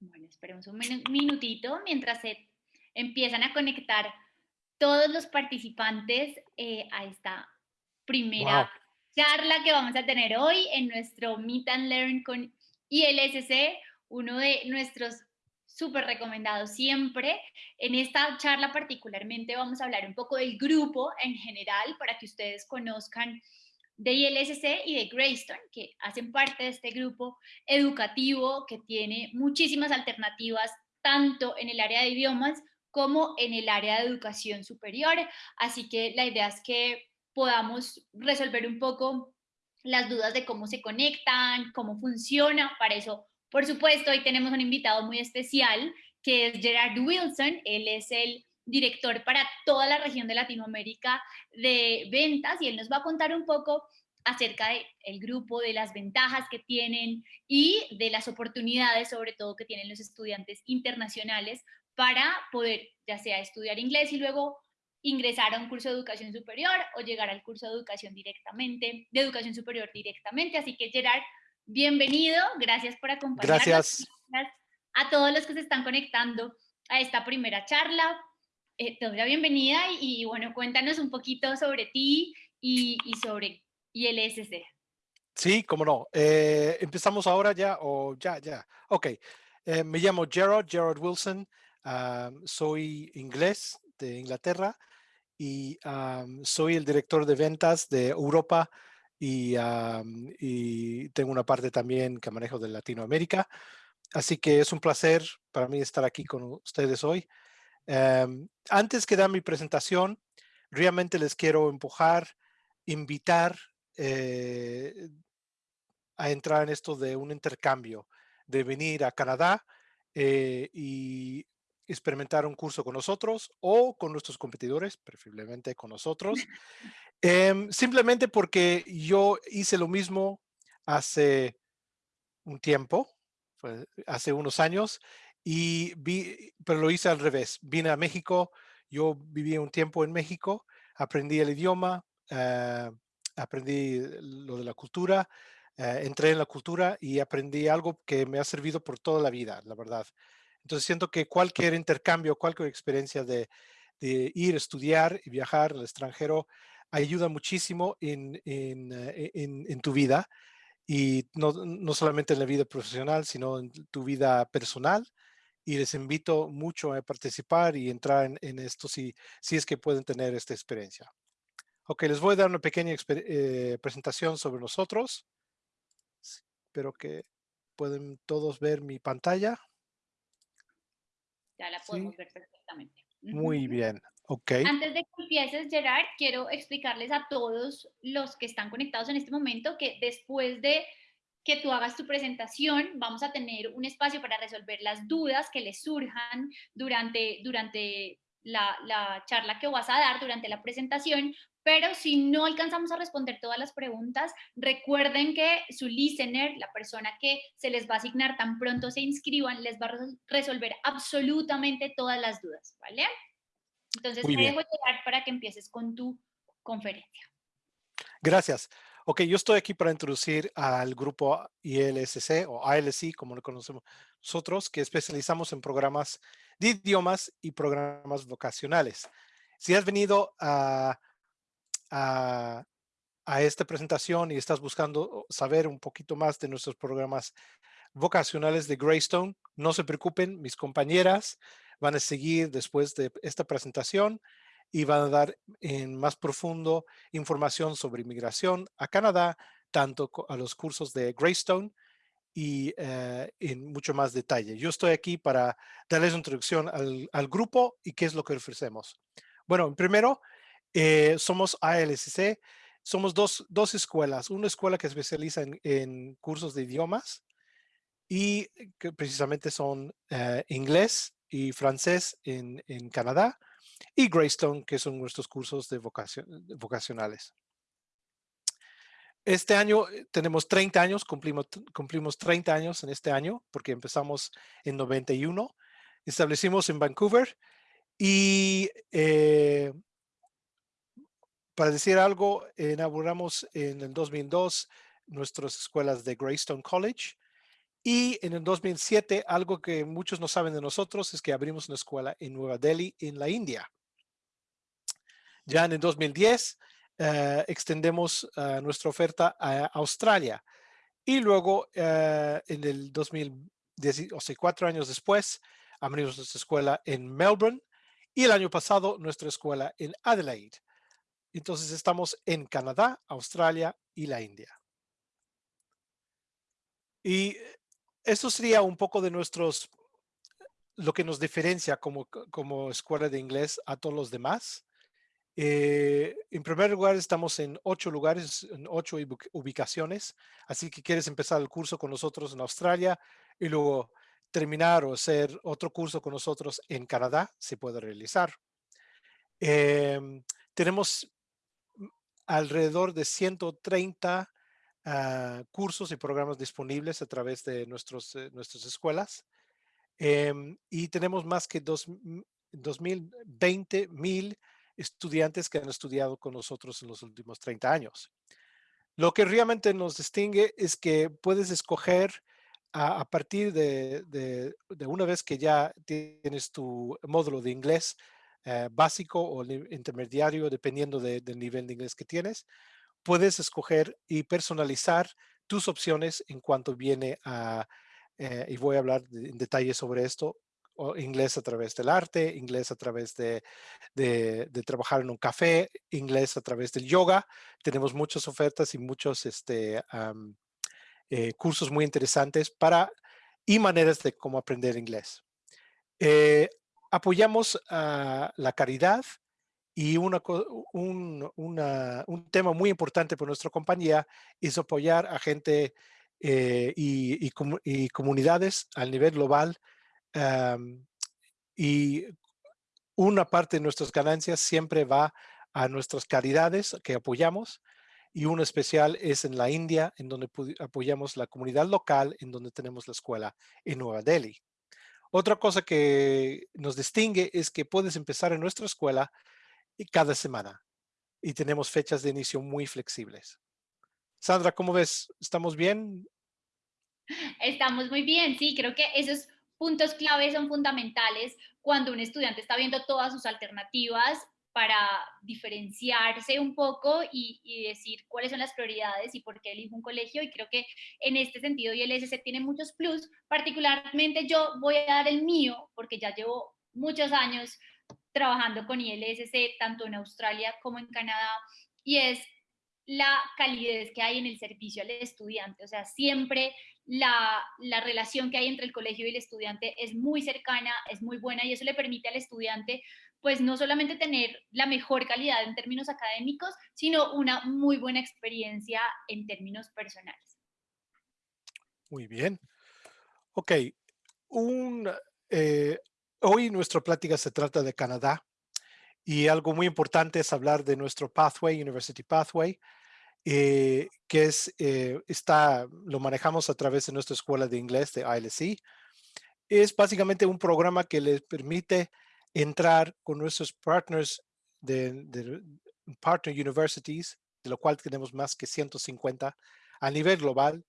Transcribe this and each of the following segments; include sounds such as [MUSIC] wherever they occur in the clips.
Bueno, esperemos un minutito mientras se empiezan a conectar todos los participantes eh, a esta primera charla que vamos a tener hoy en nuestro Meet and Learn con ILSC, uno de nuestros súper recomendados siempre. En esta charla particularmente vamos a hablar un poco del grupo en general para que ustedes conozcan de ILSC y de Greystone, que hacen parte de este grupo educativo que tiene muchísimas alternativas tanto en el área de idiomas como en el área de educación superior. Así que la idea es que podamos resolver un poco las dudas de cómo se conectan, cómo funciona. Para eso, por supuesto, hoy tenemos un invitado muy especial que es Gerard Wilson. Él es el director para toda la región de Latinoamérica de ventas y él nos va a contar un poco acerca del el grupo, de las ventajas que tienen y de las oportunidades sobre todo que tienen los estudiantes internacionales para poder ya sea estudiar inglés y luego ingresar a un curso de educación superior o llegar al curso de educación directamente, de educación superior directamente. Así que Gerard, bienvenido, gracias por acompañarnos. Gracias. A todos los que se están conectando a esta primera charla eh, te doy la bienvenida y, bueno, cuéntanos un poquito sobre ti y, y sobre ILSC. Sí, cómo no. Eh, ¿Empezamos ahora ya o ya, ya? Ok. Eh, me llamo Gerard, Gerard Wilson. soy inglés de Inglaterra y soy el director de ventas de Europa y, y, tengo una parte también que manejo de Latinoamérica. Así que es un placer para mí estar aquí con ustedes hoy. Em, antes que dar mi presentación, realmente les quiero empujar, invitar eh, a entrar en esto de un intercambio, de venir a Canadá eh, y experimentar un curso con nosotros o con nuestros competidores, preferiblemente con nosotros, [LAUGHS] em, simplemente porque yo hice lo mismo hace un tiempo, hace unos años, y vi, pero lo hice al revés. Vine a México, yo viví un tiempo en México, aprendí el idioma, eh, aprendí lo de la cultura, eh, entré en la cultura y aprendí algo que me ha servido por toda la vida, la verdad. Entonces siento que cualquier intercambio, cualquier experiencia de, ir a estudiar y viajar al extranjero ayuda muchísimo en, en, eh, en tu vida y no, no, solamente en la vida profesional, sino en tu vida personal y les invito mucho a participar y entrar en, esto si, si es que pueden tener esta experiencia. Ok, les voy a dar una pequeña eh, presentación sobre nosotros. Espero que pueden todos ver mi pantalla. Ya la podemos ver perfectamente. Muy bien, ok. Antes de que empieces, Gerard, quiero explicarles a todos los que están conectados en este momento que después de que tú hagas tu presentación, vamos a tener un espacio para resolver las dudas que les surjan durante, durante la, la, charla que vas a dar, durante la presentación, pero si no alcanzamos a responder todas las preguntas, recuerden que su listener, la persona que se les va a asignar tan pronto se inscriban, les va a resolver absolutamente todas las dudas, ¿vale? Entonces, te dejo llegar para que empieces con tu conferencia. Gracias. Ok, yo estoy aquí para introducir al grupo ILSC o ALC, como lo conocemos nosotros, que especializamos en programas de idiomas y programas vocacionales. Si has venido a, a, a esta presentación y estás buscando saber un poquito más de nuestros programas vocacionales de Greystone, no se preocupen, mis compañeras van a seguir después de esta presentación y van a dar en más profundo información sobre inmigración a Canadá, tanto a los cursos de Greystone y eh, en mucho más detalle. Yo estoy aquí para darles una introducción al, grupo y qué es lo que ofrecemos. Bueno, primero, eh, somos ALSC, somos dos, dos, escuelas, una escuela que especializa en, cursos de idiomas y que precisamente son eh, inglés y francés en, en Canadá y Greystone, que son nuestros cursos de vocacionales. Este año eh, tenemos 30 años, cumplimos, cumplimos 30 años en este año, porque empezamos en 91. Establecimos en Vancouver y eh, para decir algo, inauguramos en el 2002 nuestras escuelas de Greystone College Y en el 2007, algo que muchos no saben de nosotros es que abrimos una escuela en Nueva Delhi, en la India. Ya en el 2010, eh, extendemos eh, nuestra oferta a Australia. Y luego, eh, en el 2010, o sea, cuatro años después, abrimos nuestra escuela en Melbourne y el año pasado nuestra escuela en Adelaide. Entonces estamos en Canadá, Australia y la India. Y esto sería un poco de nuestros, lo que nos diferencia como, como escuela de inglés a todos los demás. Eh, en primer lugar, estamos en ocho lugares, en ocho ubicaciones. Así que quieres empezar el curso con nosotros en Australia y luego terminar o hacer otro curso con nosotros en Canadá, se puede realizar. Em, tenemos alrededor de 130 ah, cursos y programas disponibles a través de nuestros, eh, nuestras escuelas. Em, y tenemos más que 2020 mil estudiantes que han estudiado con nosotros en los últimos 30 años. Lo que realmente nos distingue es que puedes escoger a, partir de, una vez que ya tienes tu módulo de inglés eh, básico o intermediario, dependiendo del nivel de inglés que tienes, puedes escoger y personalizar tus opciones en cuanto viene a, eh, y voy a hablar en detalle sobre esto, inglés a través del arte, inglés a través de, trabajar en un café, inglés a través del yoga. Tenemos muchas ofertas y muchos este, eh, cursos muy interesantes para y maneras de cómo aprender inglés. Eh, apoyamos a la caridad y una, un, un, tema muy importante por nuestra compañía es apoyar a gente eh, y, y, comunidades a nivel global y una parte de nuestras ganancias siempre va a nuestras caridades que apoyamos y uno especial es en la India, en donde apoyamos la comunidad local, en donde tenemos la escuela en Nueva Delhi. Otra cosa que nos distingue es que puedes empezar en nuestra escuela cada semana y tenemos fechas de inicio muy flexibles. Sandra, ¿cómo ves? ¿Estamos bien? Estamos muy bien, sí, creo que esos puntos clave son fundamentales cuando un estudiante está viendo todas sus alternativas para diferenciarse un poco y, decir cuáles son las prioridades y por qué elijo un colegio. Y creo que en este sentido ILSC tiene muchos plus. Particularmente yo voy a dar el mío porque ya llevo muchos años trabajando con ILSC, tanto en Australia como en Canadá, y es la calidez que hay en el servicio al estudiante. O sea, siempre la, la, relación que hay entre el colegio y el estudiante es muy cercana, es muy buena y eso le permite al estudiante pues no solamente tener la mejor calidad en términos académicos, sino una muy buena experiencia en términos personales. Muy bien. Ok, un, eh, hoy nuestra plática se trata de Canadá y algo muy importante es hablar de nuestro Pathway, University Pathway, eh, que es, eh, está, lo manejamos a través de nuestra escuela de inglés de ILC. Es básicamente un programa que les permite entrar con nuestros partners de, partner universities, de lo cual tenemos más que 150 a nivel global.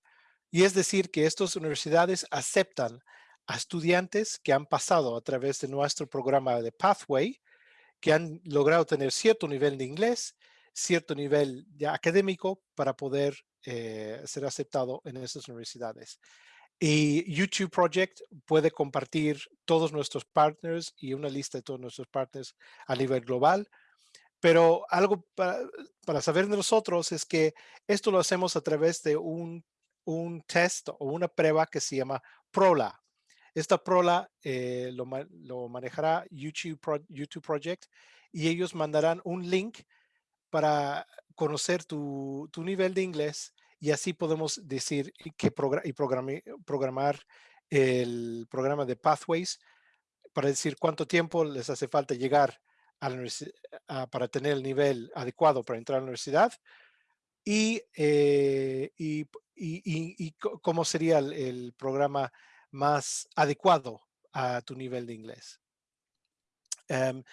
Y es decir, que estas universidades aceptan a estudiantes que han pasado a través de nuestro programa de Pathway, que han logrado tener cierto nivel de inglés, cierto nivel de académico para poder eh, ser aceptado en estas universidades. Y YouTube Project puede compartir todos nuestros partners y una lista de todos nuestros partners a nivel global. Pero algo para, saber de nosotros es que esto lo hacemos a través de un, un test o una prueba que se llama PROLA. Esta PROLA eh, lo, lo, manejará YouTube, YouTube Project y ellos mandarán un link para conocer tu, tu nivel de inglés y así podemos decir que y programar el programa de Pathways para decir cuánto tiempo les hace falta llegar a la universidad para tener el nivel adecuado para entrar a la universidad y, eh, y, y, cómo sería el, programa más adecuado a tu nivel de inglés. Em,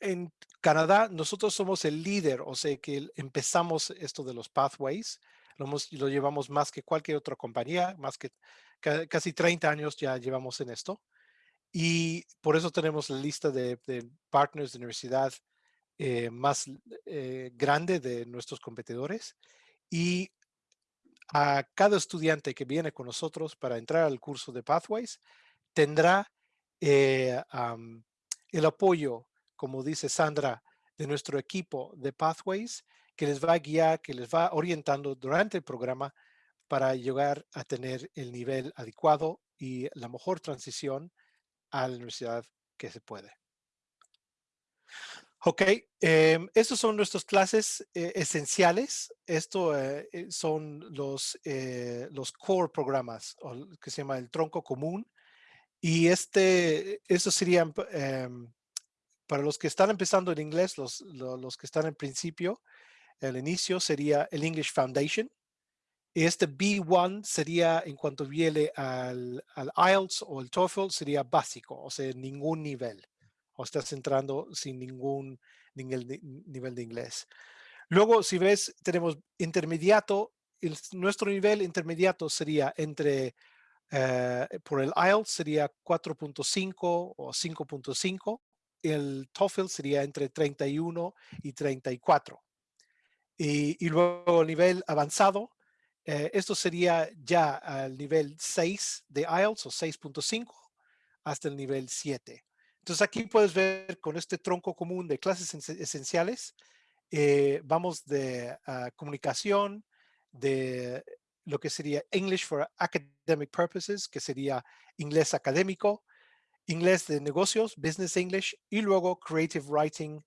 en Canadá, nosotros somos el líder, o sea que empezamos esto de los pathways lo, llevamos más que cualquier otra compañía, más que casi 30 años ya llevamos en esto. Y por eso tenemos la lista de, partners de universidad eh, más eh, grande de nuestros competidores. Y a cada estudiante que viene con nosotros para entrar al curso de Pathways tendrá eh, el apoyo, como dice Sandra, de nuestro equipo de Pathways, que les va a guiar, que les va orientando durante el programa para llegar a tener el nivel adecuado y la mejor transición a la universidad que se puede. Ok, eh, estos son nuestras clases eh, esenciales. Esto eh, eh, son los, los core programas, que se llama el tronco común. Y este, estos serían, em, para los que están empezando en inglés, los, los, que están en principio, el inicio sería el English Foundation. Este B1 sería, en cuanto viene al, al IELTS o el TOEFL, sería básico, o sea, ningún nivel o estás entrando sin ningún nivel de inglés. Luego, si ves, tenemos intermediato. nuestro nivel intermediato sería entre, eh, por el IELTS sería 4.5 o 5.5. El TOEFL sería entre 31 y 34. Y, y luego nivel avanzado, eh, esto sería ya al nivel 6 de IELTS o 6.5 hasta el nivel 7. Entonces aquí puedes ver con este tronco común de clases esenciales, eh, vamos de ah, comunicación, de lo que sería English for Academic Purposes, que sería inglés académico, inglés de negocios, Business English, y luego Creative Writing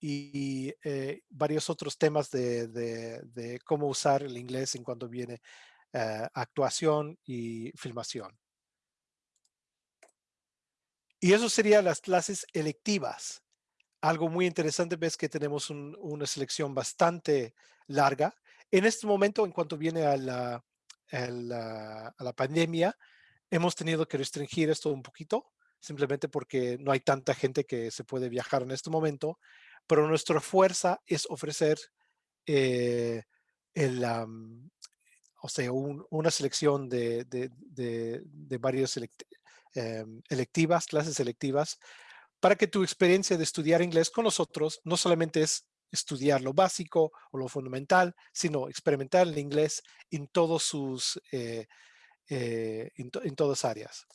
y, eh, varios otros temas de, cómo usar el inglés en cuanto viene uh, actuación y filmación. Y eso serían las clases electivas. Algo muy interesante, ves que tenemos una selección bastante larga. En este momento, en cuanto viene a la, a la, pandemia, hemos tenido que restringir esto un poquito, simplemente porque no hay tanta gente que se puede viajar en este momento, pero nuestra fuerza es ofrecer eh, una selección de, de, varios Em, electivas, clases selectivas, para que tu experiencia de estudiar inglés con nosotros no solamente es estudiar lo básico o lo fundamental, sino experimentar el inglés en todos sus, eh, eh, en, todas áreas.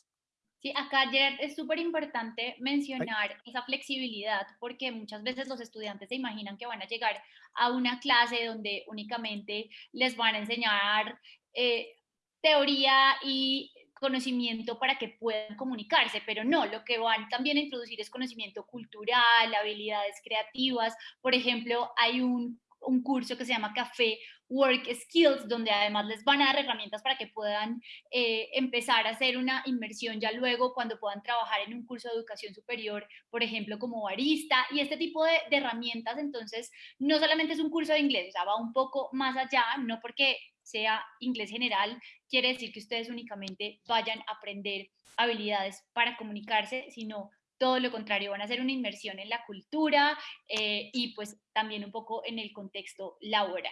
Sí, acá Gerard, es súper importante mencionar esa flexibilidad porque muchas veces los estudiantes se imaginan que van a llegar a una clase donde únicamente les van a enseñar eh, teoría y conocimiento para que puedan comunicarse, pero no, lo que van también a introducir es conocimiento cultural, habilidades creativas. Por ejemplo, hay un, curso que se llama Café Work Skills, donde además les van a dar herramientas para que puedan eh, empezar a hacer una inmersión ya luego cuando puedan trabajar en un curso de educación superior, por ejemplo, como barista, y este tipo de, herramientas, entonces, no solamente es un curso de inglés, o sea, va un poco más allá, no porque sea inglés general, quiere decir que ustedes únicamente vayan a aprender habilidades para comunicarse, sino todo lo contrario, van a hacer una inmersión en la cultura eh, y pues también un poco en el contexto laboral.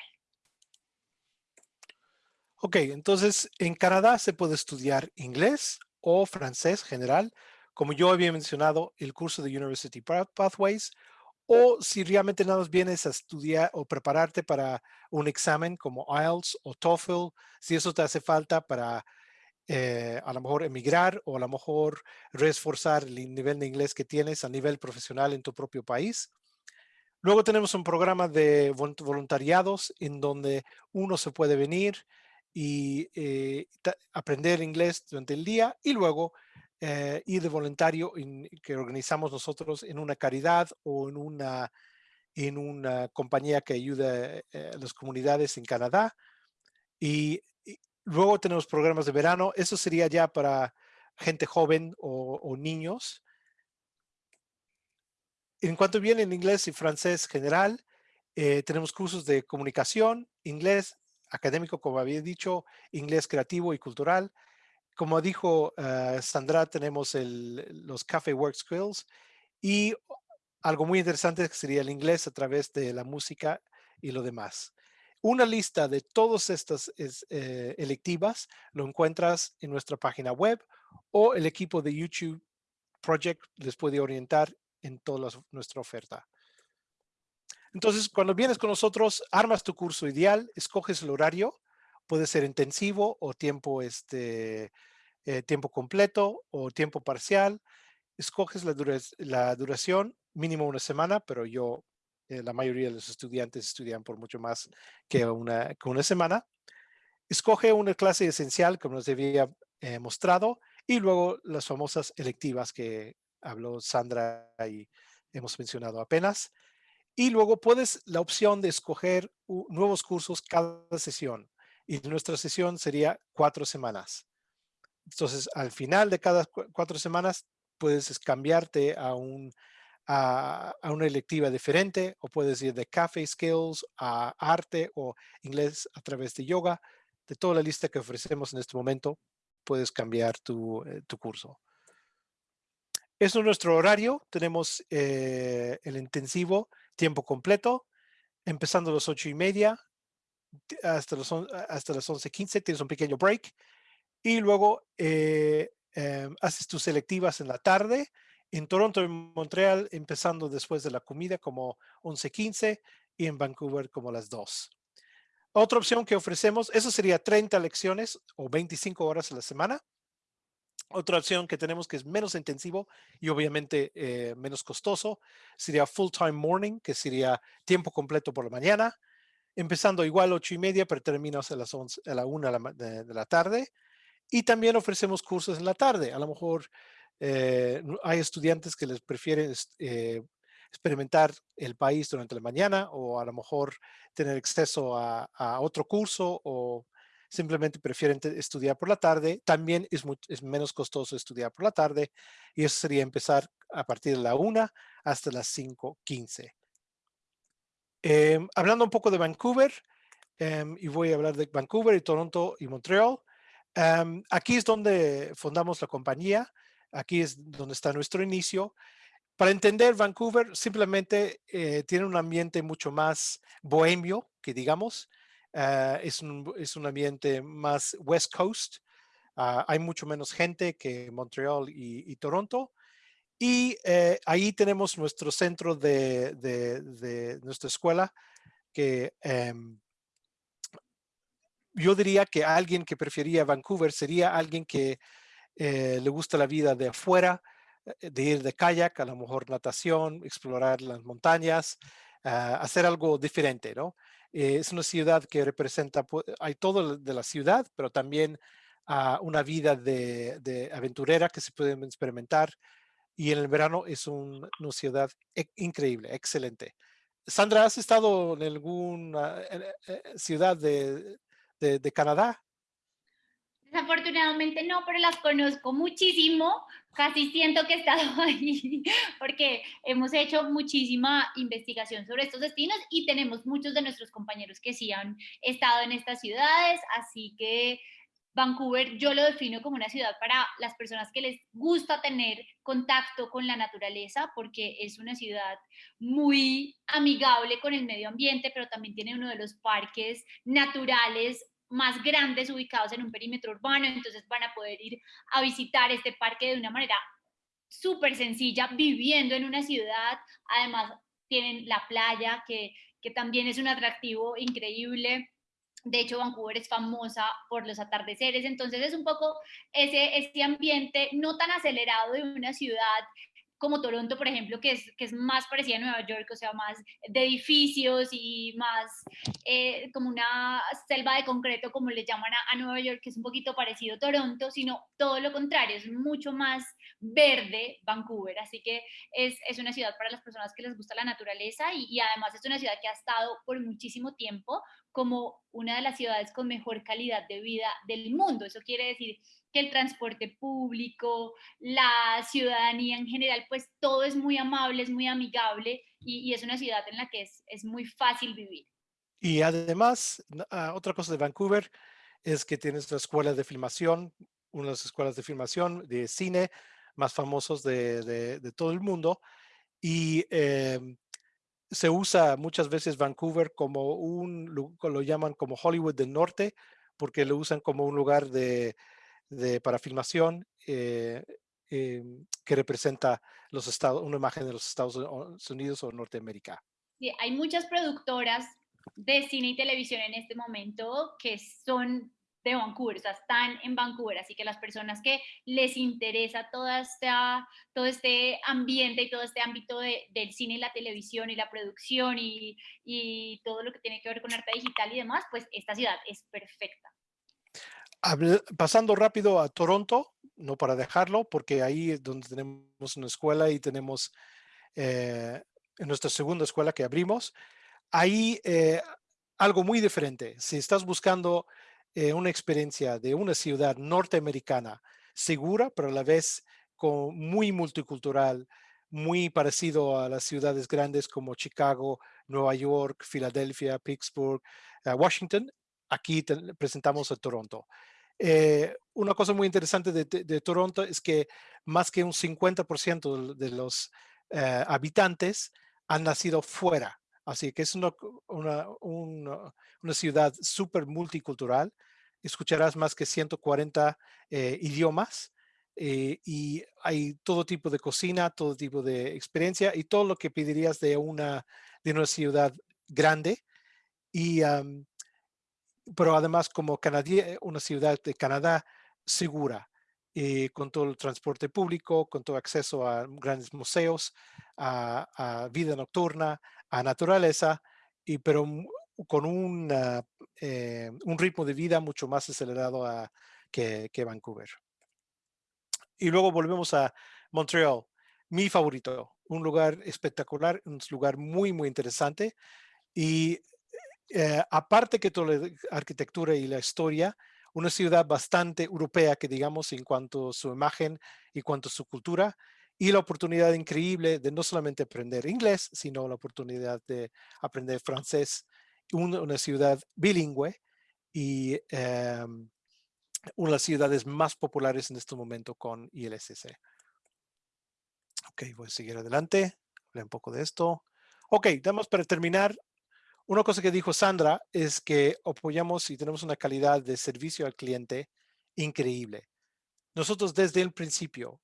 Ok, entonces en Canadá se puede estudiar inglés o francés general, como yo había mencionado, el curso de University Pathways o si realmente nada más vienes a estudiar o prepararte para un examen como IELTS o TOEFL, si eso te hace falta para eh, a lo mejor emigrar o a lo mejor reforzar el nivel de inglés que tienes a nivel profesional en tu propio país. Luego tenemos un programa de voluntariados en donde uno se puede venir y eh, aprender inglés durante el día y luego eh, y de voluntario que organizamos nosotros en una caridad o en una, en una compañía que ayuda eh, a las comunidades en Canadá. Y, luego tenemos programas de verano. Eso sería ya para gente joven o, niños. En cuanto viene en inglés y francés general, tenemos cursos de comunicación, inglés académico, como había dicho, inglés creativo y cultural, como dijo eh, Sandra, tenemos los Cafe Work Skills y algo muy interesante sería el inglés a través de la música y lo demás. una lista de todas estas eh, electivas lo encuentras en nuestra página web o el equipo de YouTube Project les puede orientar en toda nuestra oferta. Entonces, cuando vienes con nosotros, armas tu curso ideal, escoges el horario, puede ser intensivo o tiempo, este, eh, tiempo completo o tiempo parcial. Escoges la, la duración, mínimo una semana, pero yo, eh, la mayoría de los estudiantes estudian por mucho más que una, que una semana. Escoge una clase esencial, como nos había eh, mostrado, y luego las famosas electivas que habló Sandra y hemos mencionado apenas. Y luego puedes la opción de escoger nuevos cursos cada sesión. Y nuestra sesión sería cuatro semanas. Entonces, al final de cada cuatro semanas, puedes cambiarte a, un, a, una electiva diferente o puedes ir de Café Skills a arte o inglés a través de yoga. De toda la lista que ofrecemos en este momento, puedes cambiar tu, eh, tu curso. Eso es nuestro horario. Tenemos eh, el intensivo tiempo completo, empezando a las ocho y media hasta, los, hasta las 11.15, tienes un pequeño break y luego eh, em, haces tus selectivas en la tarde. En Toronto y Montreal, empezando después de la comida como 11.15 y en Vancouver como las 2. Otra opción que ofrecemos, eso sería 30 lecciones o 25 horas a la semana. Otra opción que tenemos que es menos intensivo y obviamente eh, menos costoso sería full time morning, que sería tiempo completo por la mañana, empezando igual ocho y media, pero terminas a las 11, a la una de, la tarde. Y también ofrecemos cursos en la tarde. A lo mejor eh, hay estudiantes que les prefieren eh, experimentar el país durante la mañana o a lo mejor tener acceso a, a otro curso o simplemente prefieren estudiar por la tarde. También es, menos costoso estudiar por la tarde y eso sería empezar a partir de la 1 hasta las 5.15. Eh, em, hablando un poco de Vancouver, em, y voy a hablar de Vancouver y Toronto y Montreal. Em, aquí es donde fundamos la compañía, aquí es donde está nuestro inicio. Para entender Vancouver, simplemente eh, tiene un ambiente mucho más bohemio, que digamos, Ah, es, un, es, un, ambiente más West Coast. Uh, hay mucho menos gente que Montreal y, Toronto. Y eh, ahí tenemos nuestro centro de, de, nuestra escuela, que eh, yo diría que alguien que prefería Vancouver sería alguien que eh, le gusta la vida de afuera, eh, de ir de kayak, a lo mejor natación, explorar las montañas, hacer algo diferente, ¿no? Eh, es una ciudad que representa, hay todo de la ciudad, pero también uh, una vida de, aventurera que se puede experimentar. Y en el verano es un, una ciudad e increíble, excelente. Sandra, ¿has estado en alguna eh, eh, ciudad de Canadá? Desafortunadamente no, pero las conozco muchísimo, casi siento que he estado [LAUGHS] ahí, porque hemos hecho muchísima investigación sobre estos destinos y tenemos muchos de nuestros compañeros que sí han estado en estas ciudades, así que Vancouver yo lo defino como una ciudad para las personas que les gusta tener contacto con la naturaleza, porque es una ciudad muy amigable con el medio ambiente, pero también tiene uno de los parques naturales más grandes ubicados en un perímetro urbano, entonces van a poder ir a visitar este parque de una manera súper sencilla, viviendo en una ciudad, además tienen la playa, que, que también es un atractivo increíble, de hecho, Vancouver es famosa por los atardeceres, entonces es un poco ese, ese ambiente no tan acelerado de una ciudad como Toronto, por ejemplo, que es, que es más parecida a Nueva York, o sea, más de edificios y más eh, como una selva de concreto, como le llaman a, Nueva York, que es un poquito parecido a Toronto, sino todo lo contrario, es mucho más verde Vancouver, así que es, es una ciudad para las personas que les gusta la naturaleza y además es una ciudad que ha estado por muchísimo tiempo como una de las ciudades con mejor calidad de vida del mundo. Eso quiere decir que el transporte público, la ciudadanía en general, pues todo es muy amable, es muy amigable y, y es una ciudad en la que es, es, muy fácil vivir. Y además, uh, otra cosa de Vancouver es que tienes la escuela de filmación, una de las escuelas de filmación de cine más famosos de, de, de todo el mundo. Y eh, se usa muchas veces Vancouver como un, lo llaman como Hollywood del Norte, porque lo usan como un lugar de, para filmación eh, em, que representa los estados, una imagen de los Estados Unidos o Norteamérica. Sí, hay muchas productoras de cine y televisión en este momento que son de Vancouver, o sea, están en Vancouver, así que las personas que les interesa toda esta, todo este ambiente y todo este ámbito del cine y la televisión y la producción y, y, todo lo que tiene que ver con arte digital y demás, pues esta ciudad es perfecta. Pasando rápido a Toronto, no para dejarlo, porque ahí es donde tenemos una escuela y tenemos eh, nuestra segunda escuela que abrimos. Ahí eh, algo muy diferente. Si estás buscando eh, una experiencia de una ciudad norteamericana segura, pero a la vez con, muy multicultural, muy parecido a las ciudades grandes como Chicago, Nueva York, Filadelfia, Pittsburgh, eh, Washington. Aquí presentamos a Toronto. Eh, una cosa muy interesante de, Toronto es que más que un 50% de, los habitantes han nacido fuera Así que es una, una, ciudad súper multicultural. Escucharás más que 140 eh, idiomas eh, y hay todo tipo de cocina, todo tipo de experiencia y todo lo que pedirías de una, de una ciudad grande. Y, pero además como una ciudad de Canadá segura, eh, con todo el transporte público, con todo acceso a grandes museos, a vida nocturna, a naturaleza, y, pero con un eh, un ritmo de vida mucho más acelerado a, que, que, Vancouver. Y luego volvemos a Montreal, mi favorito, un lugar espectacular, un lugar muy, muy interesante. Y eh, aparte que toda la arquitectura y la historia, una ciudad bastante europea que digamos en cuanto a su imagen y cuanto a su cultura, y la oportunidad increíble de no solamente aprender inglés, sino la oportunidad de aprender francés, una, ciudad bilingüe y em, una de las ciudades más populares en este momento con ILSC. Ok, voy a seguir adelante, Hablé un poco de esto. Ok, damos para terminar. Una cosa que dijo Sandra es que apoyamos y tenemos una calidad de servicio al cliente increíble. Nosotros desde el principio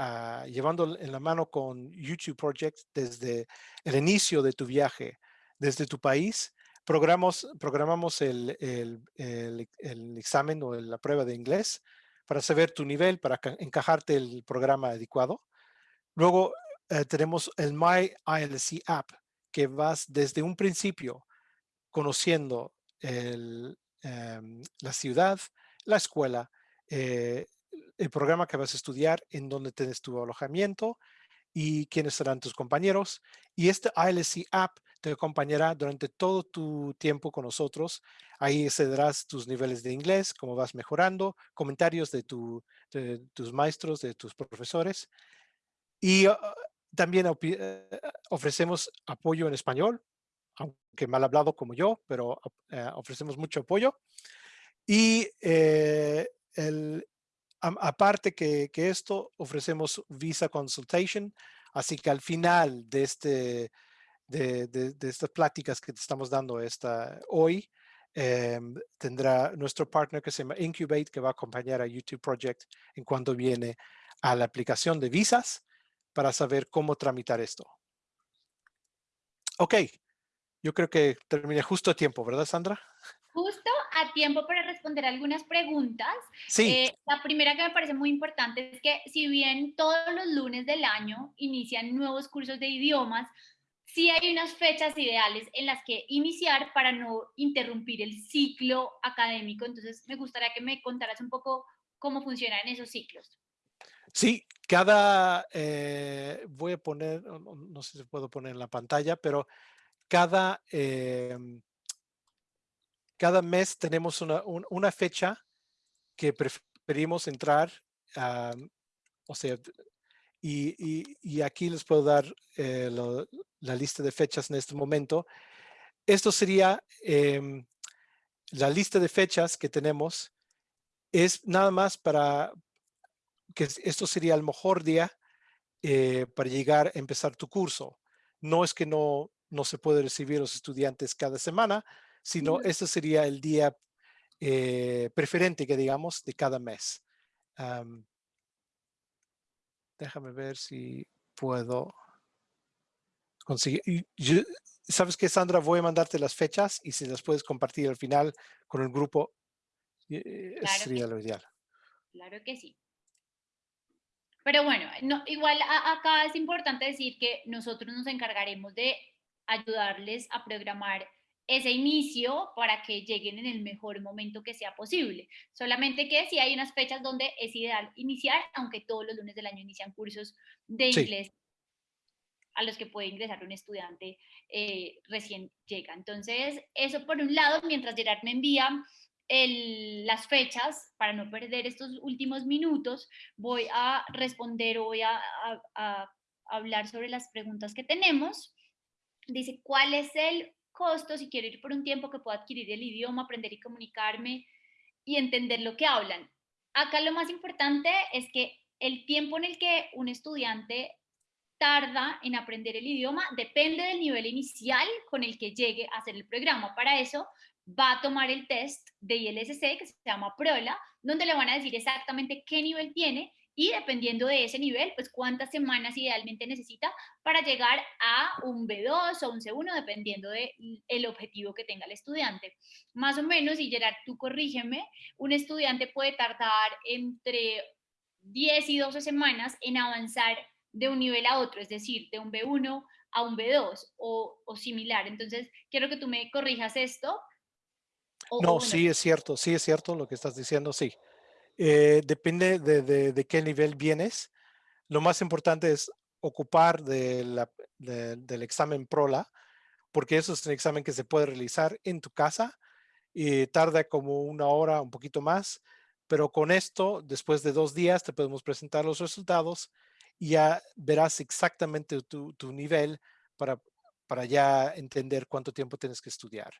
Ah, llevando en la mano con YouTube Project desde el inicio de tu viaje, desde tu país, programamos, programamos el, el, el, examen o la prueba de inglés para saber tu nivel, para encajarte el programa adecuado. Luego eh, tenemos el My ILC App, que vas desde un principio conociendo em, la ciudad, la escuela, eh, el programa que vas a estudiar, en dónde tienes tu alojamiento y quiénes serán tus compañeros. Y este ILC App te acompañará durante todo tu tiempo con nosotros. Ahí cederás tus niveles de inglés, cómo vas mejorando, comentarios de, tu, tus maestros, de tus profesores. Y ah, también eh, ofrecemos apoyo en español, aunque mal hablado como yo, pero eh, ofrecemos mucho apoyo. Y eh, el, aparte que, esto, ofrecemos Visa Consultation, así que al final de, este, de, estas pláticas que te estamos dando esta, hoy, em, tendrá nuestro partner que se llama Incubate, que va a acompañar a YouTube Project en cuanto viene a la aplicación de visas para saber cómo tramitar esto. Ok, yo creo que terminé justo a tiempo, ¿verdad, Sandra? Justo a tiempo para responder algunas preguntas. Sí. Eh, la primera que me parece muy importante es que si bien todos los lunes del año inician nuevos cursos de idiomas, sí hay unas fechas ideales en las que iniciar para no interrumpir el ciclo académico. Entonces, me gustaría que me contaras un poco cómo funcionan esos ciclos. Sí, cada, eh, voy a poner, no, sé si puedo poner en la pantalla, pero cada em, cada mes tenemos una, fecha que preferimos entrar, o sea, y, aquí les puedo dar eh, la lista de fechas en este momento. Esto sería em, la lista de fechas que tenemos. Es nada más para que esto sería el mejor día eh, para llegar a empezar tu curso. No es que no no se puede recibir los estudiantes cada semana, sino ese sería el día eh, preferente que digamos de cada mes. déjame ver si puedo conseguir. ¿Sabes qué, Sandra? Voy a mandarte las fechas y si las puedes compartir al final con el grupo, eh, sería lo ideal. Claro que sí. Pero bueno, no, igual acá es importante decir que nosotros nos encargaremos de ayudarles a programar ese inicio para que lleguen en el mejor momento que sea posible. Solamente que si hay unas fechas donde es ideal iniciar, aunque todos los lunes del año inician cursos de inglés a los que puede ingresar un estudiante eh, recién llega. Entonces, eso por un lado, mientras Gerard me envía las fechas, para no perder estos últimos minutos, voy a responder o voy a, hablar sobre las preguntas que tenemos. Dice, ¿cuál es el costo si quiero ir por un tiempo que pueda adquirir el idioma, aprender y comunicarme y entender lo que hablan? Acá lo más importante es que el tiempo en el que un estudiante tarda en aprender el idioma depende del nivel inicial con el que llegue a hacer el programa. Para eso va a tomar el test de ILSC que se llama PROLA, donde le van a decir exactamente qué nivel tiene y dependiendo de ese nivel, pues cuántas semanas idealmente necesita para llegar a un B2 o un C1, dependiendo del el objetivo que tenga el estudiante. Más o menos, y Gerard, tú corrígeme, un estudiante puede tardar entre 10 y 12 semanas en avanzar de un nivel a otro, es decir, de un B1 a un B2 o, o similar. Entonces, quiero que tú me corrijas esto no, sí es cierto, sí es cierto lo que estás diciendo, sí. Eh, depende de, qué nivel vienes. Lo más importante es ocupar del examen PROLA, porque eso es un examen que se puede realizar en tu casa y tarda como una hora, un poquito más, pero con esto, después de dos días, te podemos presentar los resultados y ya verás exactamente tu, nivel para ya entender cuánto tiempo tienes que estudiar.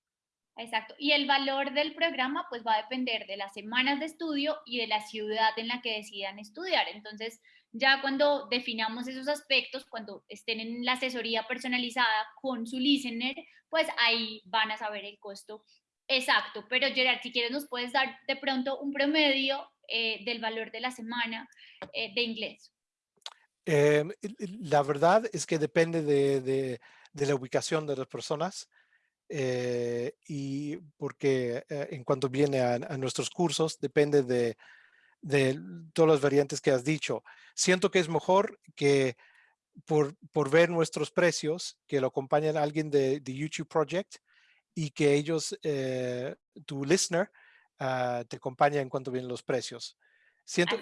Exacto. Y el valor del programa pues va a depender de las semanas de estudio y de la ciudad en la que decidan estudiar. Entonces, ya cuando definamos esos aspectos, cuando estén en la asesoría personalizada con su listener, pues ahí van a saber el costo exacto. Pero Gerard, si quieres nos puedes dar de pronto un promedio eh, del valor de la semana eh, de inglés. Em, la verdad es que depende de, de la ubicación de las personas. Eh, y porque eh, en cuanto viene a, nuestros cursos, depende de, todas las variantes que has dicho. Siento que es mejor que por, por ver nuestros precios, que lo acompañen alguien de, YouTube Project y que ellos, eh, tu listener, ah, te acompaña en cuanto vienen los precios. Siento,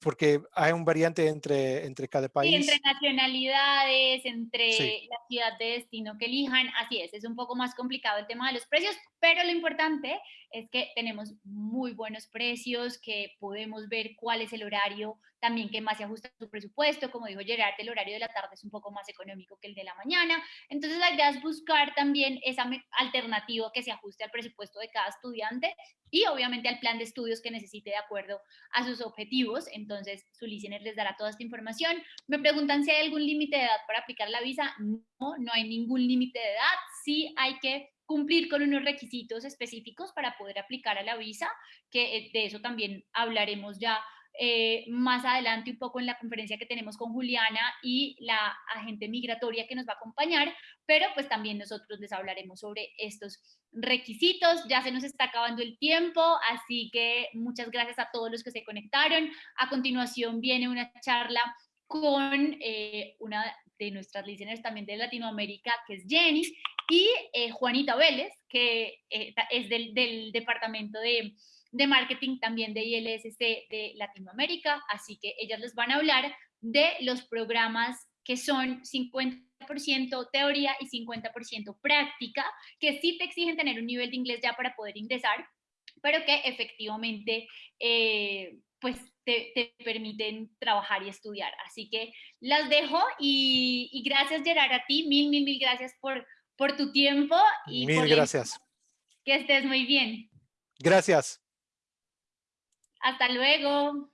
porque hay un variante entre, entre cada país. Sí, entre nacionalidades, entre la ciudad de destino que elijan, así es, es un poco más complicado el tema de los precios, pero lo importante es que tenemos muy buenos precios, que podemos ver cuál es el horario también que más se ajusta a su presupuesto, como dijo Gerard, el horario de la tarde es un poco más económico que el de la mañana, entonces la idea es buscar también esa alternativa que se ajuste al presupuesto de cada estudiante y obviamente al plan de estudios que necesite de acuerdo a sus objetivos, entonces su listener les dará toda esta información. Me preguntan si hay algún límite de edad para aplicar la visa, no, no hay ningún límite de edad, sí hay que cumplir con unos requisitos específicos para poder aplicar a la visa, que eh, de eso también hablaremos ya eh, más adelante un poco en la conferencia que tenemos con Juliana y la agente migratoria que nos va a acompañar, pero pues también nosotros les hablaremos sobre estos requisitos. Ya se nos está acabando el tiempo, así que muchas gracias a todos los que se conectaron. A continuación viene una charla con eh, una de nuestras listeners también de Latinoamérica, que es Jenny, y eh, Juanita Vélez, que eh, es del, departamento de, marketing también de ILSC de Latinoamérica, así que ellas les van a hablar de los programas que son 50% teoría y 50% práctica, que sí te exigen tener un nivel de inglés ya para poder ingresar, pero que efectivamente eh, pues te, permiten trabajar y estudiar. Así que las dejo y, y gracias Gerard a ti, mil, mil, mil gracias por, por tu tiempo. Y Mil gracias. Que estés muy bien. Gracias. Hasta luego.